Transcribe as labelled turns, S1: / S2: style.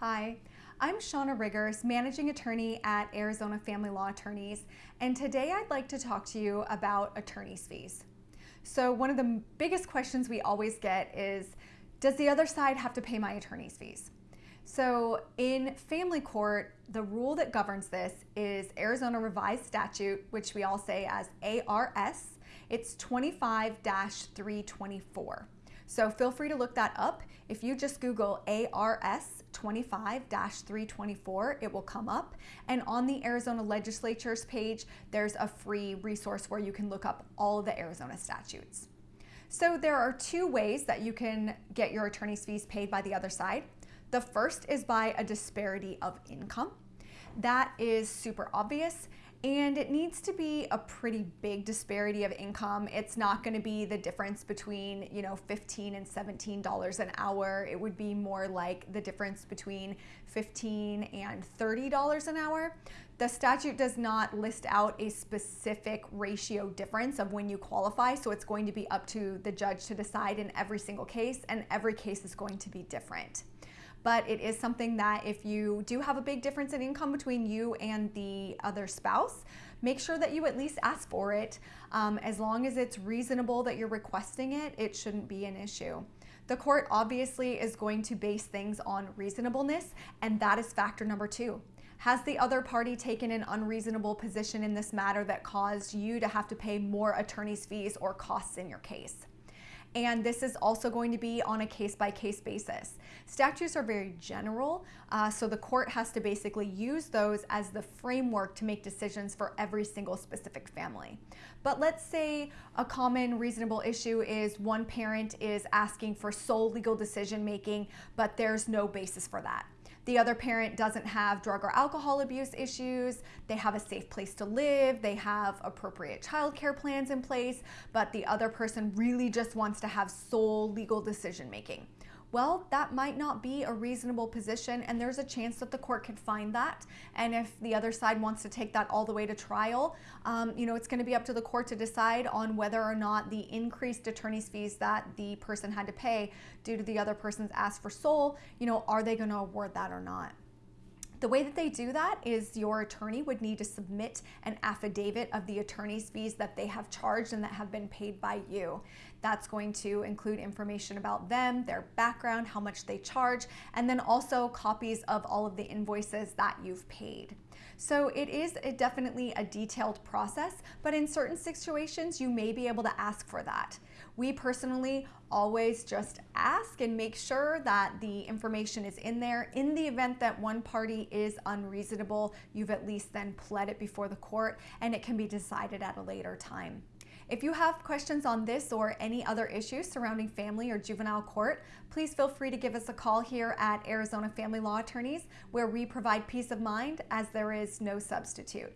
S1: Hi, I'm Shauna Riggers, Managing Attorney at Arizona Family Law Attorneys, and today I'd like to talk to you about attorney's fees. So one of the biggest questions we always get is, does the other side have to pay my attorney's fees? So in family court, the rule that governs this is Arizona Revised Statute, which we all say as ARS. It's 25-324. So feel free to look that up. If you just Google ARS 25-324, it will come up. And on the Arizona legislature's page, there's a free resource where you can look up all the Arizona statutes. So there are two ways that you can get your attorney's fees paid by the other side. The first is by a disparity of income. That is super obvious and it needs to be a pretty big disparity of income. It's not going to be the difference between, you know, 15 and $17 an hour. It would be more like the difference between 15 and $30 an hour. The statute does not list out a specific ratio difference of when you qualify, so it's going to be up to the judge to decide in every single case, and every case is going to be different but it is something that if you do have a big difference in income between you and the other spouse, make sure that you at least ask for it. Um, as long as it's reasonable that you're requesting it, it shouldn't be an issue. The court obviously is going to base things on reasonableness, and that is factor number two. Has the other party taken an unreasonable position in this matter that caused you to have to pay more attorney's fees or costs in your case? And this is also going to be on a case-by-case basis. Statutes are very general, uh, so the court has to basically use those as the framework to make decisions for every single specific family. But let's say a common reasonable issue is one parent is asking for sole legal decision making, but there's no basis for that. The other parent doesn't have drug or alcohol abuse issues. They have a safe place to live. They have appropriate child care plans in place, but the other person really just wants to have sole legal decision making well, that might not be a reasonable position, and there's a chance that the court could find that. And if the other side wants to take that all the way to trial, um, you know, it's going to be up to the court to decide on whether or not the increased attorney's fees that the person had to pay due to the other person's ask for sole, you know, are they going to award that or not? The way that they do that is your attorney would need to submit an affidavit of the attorney's fees that they have charged and that have been paid by you. That's going to include information about them, their background, how much they charge, and then also copies of all of the invoices that you've paid. So it is a definitely a detailed process, but in certain situations, you may be able to ask for that. We personally always just ask and make sure that the information is in there. In the event that one party is unreasonable, you've at least then pled it before the court and it can be decided at a later time. If you have questions on this or any other issues surrounding family or juvenile court, please feel free to give us a call here at Arizona Family Law Attorneys, where we provide peace of mind as there is no substitute.